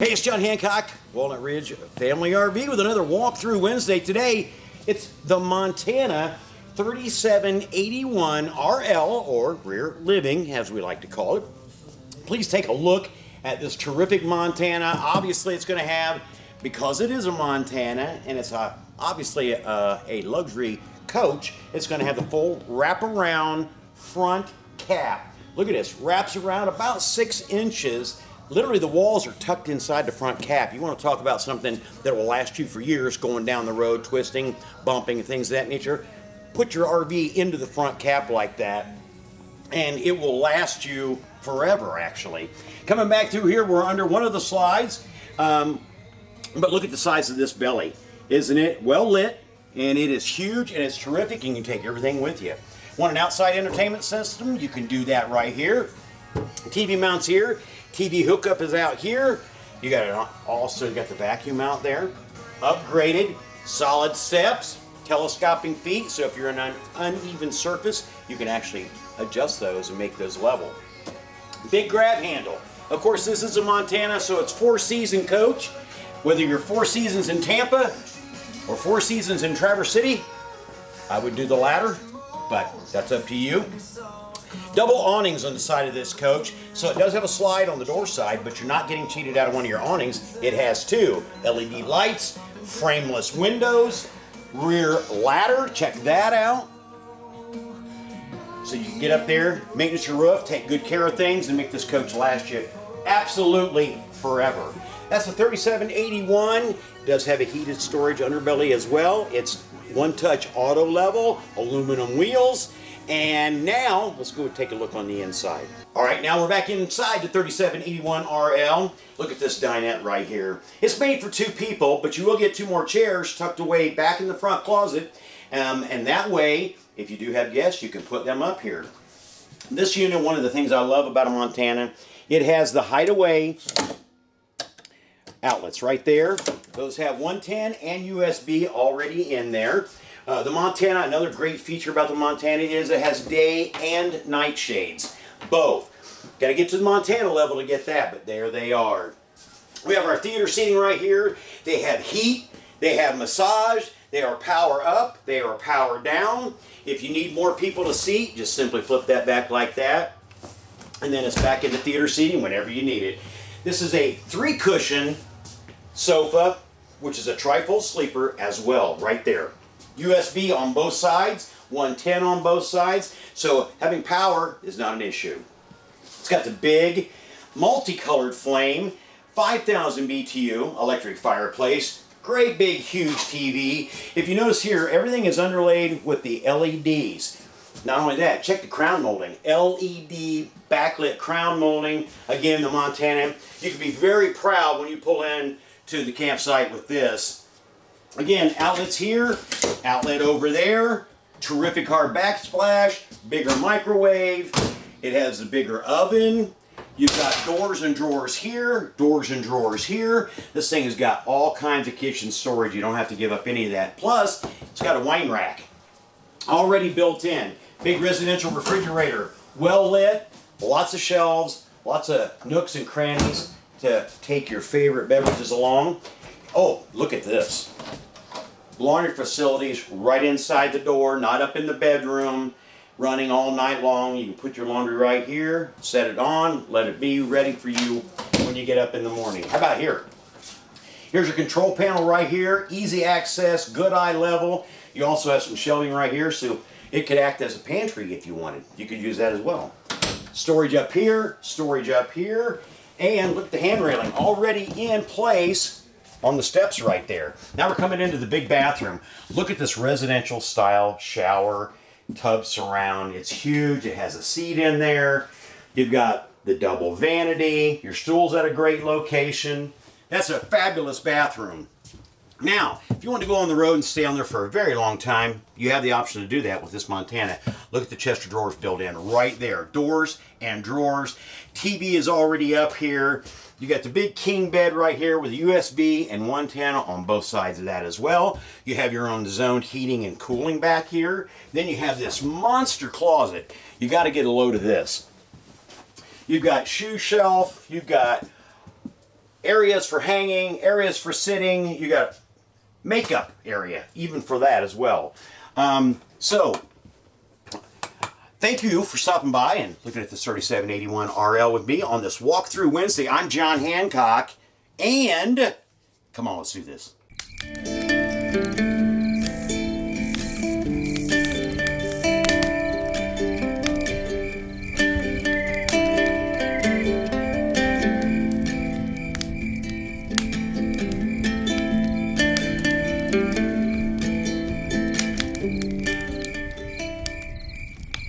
Hey, it's John Hancock, Walnut Ridge Family RV with another walkthrough Wednesday. Today, it's the Montana 3781 RL, or Rear Living, as we like to call it. Please take a look at this terrific Montana. Obviously, it's going to have, because it is a Montana, and it's a, obviously a, a luxury coach, it's going to have the full wraparound front cap. Look at this, wraps around about six inches Literally, the walls are tucked inside the front cap. You want to talk about something that will last you for years going down the road, twisting, bumping, things of that nature. Put your RV into the front cap like that, and it will last you forever, actually. Coming back through here, we're under one of the slides, um, but look at the size of this belly. Isn't it well lit? And it is huge and it's terrific, and you can take everything with you. Want an outside entertainment system? You can do that right here. TV mounts here. TV hookup is out here. You got it also got the vacuum out there. Upgraded, solid steps, telescoping feet. So if you're on an uneven surface, you can actually adjust those and make those level. Big grab handle. Of course, this is a Montana, so it's four season coach. Whether you're four seasons in Tampa or four seasons in Traverse City, I would do the latter, but that's up to you. Double awnings on the side of this coach. So it does have a slide on the door side, but you're not getting cheated out of one of your awnings. It has two LED lights, frameless windows, rear ladder. Check that out. So you can get up there, maintenance your roof, take good care of things, and make this coach last you absolutely forever. That's the 3781. It does have a heated storage underbelly as well. It's one-touch auto level, aluminum wheels, and now, let's go take a look on the inside. All right, now we're back inside the 3781 RL. Look at this dinette right here. It's made for two people, but you will get two more chairs tucked away back in the front closet. Um, and that way, if you do have guests, you can put them up here. This unit, one of the things I love about a Montana, it has the hideaway outlets right there. Those have 110 and USB already in there. Uh, the Montana, another great feature about the Montana is it has day and night shades. Both. Got to get to the Montana level to get that, but there they are. We have our theater seating right here. They have heat. They have massage. They are power up. They are power down. If you need more people to seat, just simply flip that back like that. And then it's back into theater seating whenever you need it. This is a three cushion sofa, which is a trifold sleeper as well, right there. USB on both sides, 110 on both sides, so having power is not an issue. It's got the big multicolored flame, 5000 BTU electric fireplace, great big huge TV. If you notice here, everything is underlaid with the LEDs. Not only that, check the crown molding. LED backlit crown molding. Again, the Montana. You can be very proud when you pull in to the campsite with this. Again, outlets here, outlet over there, terrific hard backsplash, bigger microwave. It has a bigger oven. You've got doors and drawers here, doors and drawers here. This thing has got all kinds of kitchen storage. You don't have to give up any of that. Plus, it's got a wine rack already built in. Big residential refrigerator, well lit, lots of shelves, lots of nooks and crannies to take your favorite beverages along. Oh, look at this laundry facilities right inside the door, not up in the bedroom, running all night long. You can put your laundry right here, set it on, let it be ready for you when you get up in the morning. How about here? Here's your control panel right here, easy access, good eye level. You also have some shelving right here, so it could act as a pantry if you wanted. You could use that as well. Storage up here, storage up here, and look at the hand railing already in place on the steps right there. Now we're coming into the big bathroom. Look at this residential style shower tub surround. It's huge. It has a seat in there. You've got the double vanity. Your stool's at a great location. That's a fabulous bathroom. Now, if you want to go on the road and stay on there for a very long time, you have the option to do that with this Montana. Look at the chest of drawers built in right there. Doors and drawers. TV is already up here. You got the big king bed right here with a USB and 110 on both sides of that as well. You have your own zoned heating and cooling back here. Then you have this monster closet. You got to get a load of this. You've got shoe shelf. You've got areas for hanging, areas for sitting. You got makeup area, even for that as well. Um, so, thank you for stopping by and looking at this 3781 RL with me on this walkthrough Wednesday. I'm John Hancock, and come on, let's do this.